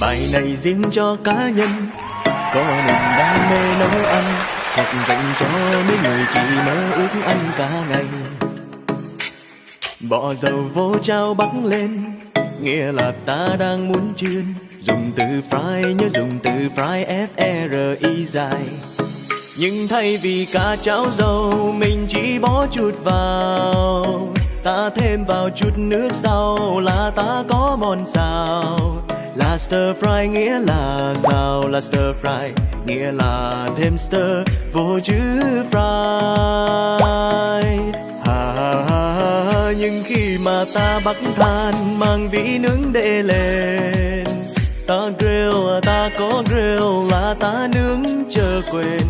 Bài này riêng cho cá nhân. Có niềm đam mê nấu ăn Hoặc dành cho mấy người chỉ mơ ước ăn cả ngày. Bỏ dầu vô trao bắc lên, Nghĩa là ta đang muốn chuyên. Dùng từ fry, nhớ dùng từ fry, F-R-I dài. Nhưng thay vì cá cháo dầu, Mình chỉ bỏ chút vào. Ta thêm vào chút nước sau Là ta có món xào. Là stir fry nghĩa là sao? Là stir fry nghĩa là thêm stir Vô chữ fry ha, ha, ha, Nhưng khi mà ta bắt than Mang vỉ nướng để lên Ta grill, ta có grill là ta nướng chờ quên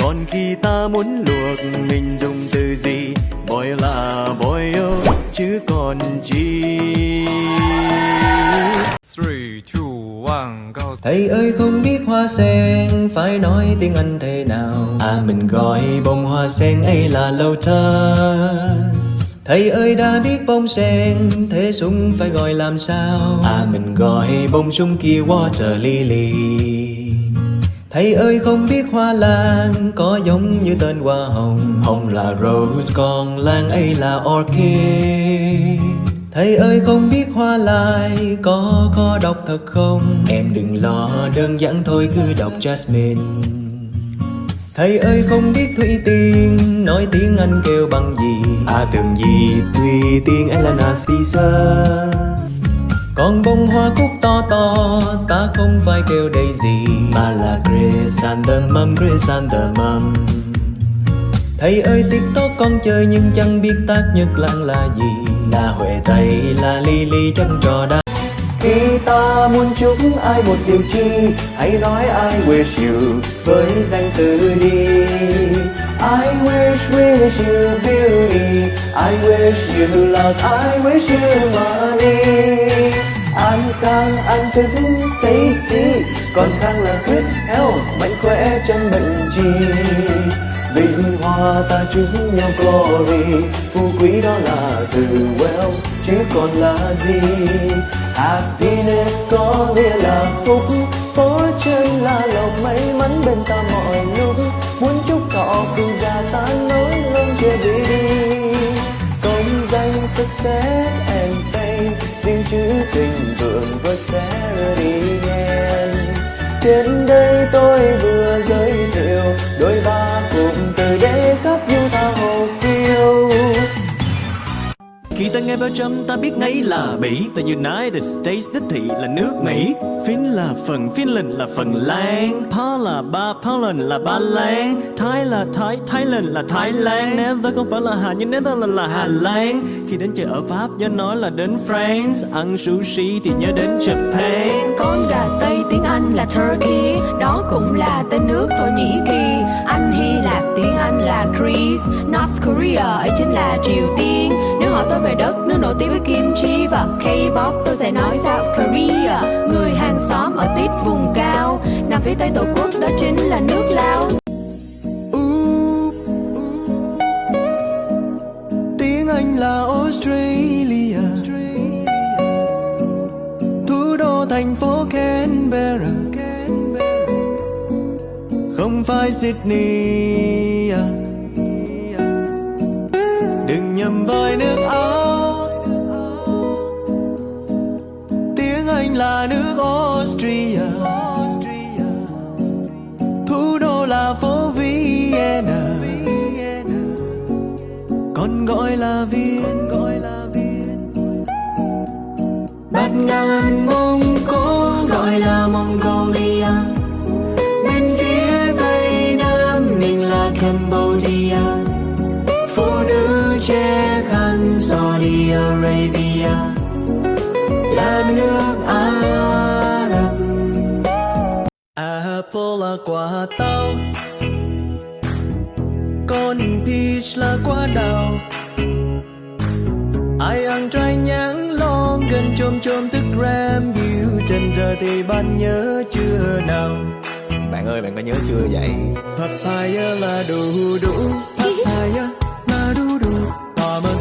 Còn khi ta muốn luộc mình dùng từ gì Boy là boil chứ còn chi Three, two, one, go. Thầy ơi không biết hoa sen phải nói tiếng Anh thế nào? À mình gọi bông hoa sen ấy là lotus. Thầy ơi đã biết bông sen thế súng phải gọi làm sao? À mình gọi bông súng kia water lily. Thầy ơi không biết hoa lan có giống như tên hoa hồng? Hồng là rose còn lan ấy là orchid Thầy ơi không biết hoa lai có có đọc thật không? Em đừng lo đơn giản thôi cứ đọc Jasmine. Thầy ơi không biết Thủy Tiên nói tiếng Anh kêu bằng gì? À tưởng gì Thủy Tiên là Narcissus còn bông hoa cúc to to ta không phải kêu đây gì. Mà là chrysanthemum, chrysanthemum Thầy ơi tiktok con chơi nhưng chẳng biết tác nhất lăng là gì. Là huệ tây, là Ly Ly chân trò đa khi ta muốn chúc ai một điều chi Hãy nói I wish you với danh từ đi. I wish, wish you beauty. I wish you love, I wish you money. Anh càng ăn thức safety. Còn càng là good health Mạnh khỏe chân bệnh chi Vinh hoa ta chúc nhau glory, Phú quý đó là từ wealth Chứ còn là gì? Happiness có nghĩa là phúc Fortune là lòng may mắn bên ta mọi lúc. Muốn chúc thọ cùng già ta nối luôn kia đi. Công danh, success and fame, Riêng chữ tình vượng prosperity again Trên đây tôi vừa ta nghe trăm ta biết ngay là Bỉ Tại United States, đích thị là nước Mỹ. Fin là phần Finland là phần Lan. Pa là ba Poland là Ba Lan. Thái là Thái Thailand là Thái Lan. Never không phải là Hà, nhưng Netherlands là Hà Lan. Khi đến chơi ở Pháp, nhớ nói là đến France. Ăn sushi thì nhớ đến Japan. Con gà Tây, tiếng Anh là Turkey. Đó cũng là tên nước Thổ Nhĩ Kỳ. Anh Hy Lạp, tiếng Anh là Greece. North Korea, ấy chính là Triều Tiên. Nếu hỏi tôi về đất, nước nổi tiếng với kim chi và K-pop, tôi sẽ nói South Korea. Người hàng xóm ở tít vùng cao, Nằm phía tây tổ quốc, đó chính là nước Laos. Tiếng Anh là Australia. Thủ đô thành phố Canberra. Không phải Sydney à niềm với nước Áo. Tiếng Anh là nước Austria. Thủ đô là phố Vienna. Còn gọi là Viên. Gọi là Viên Bát ngàn Mông Cổ gọi là Mongolia. Bên phía Tây Nam mình là Cambodia. Phụ Saudi Arabia Là nước Ả Rập. Apple là quả táo Còn peach là quả đào. Ai ăn trái nhãn lon gần chôm chôm thức gram Biểu trên giờ thì bạn nhớ chưa nào? Bạn ơi bạn có nhớ chưa vậy? Papaya là đu đủ Papaya. đủ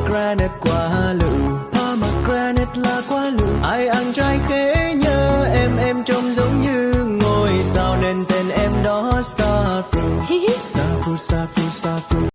pomegranate quả lựu pomegranate là quá lựu ai ăn trái khế nhớ em em trông giống như ngôi sao nên tên em đó Starfruit. Starfruit Starfruit Starfruit.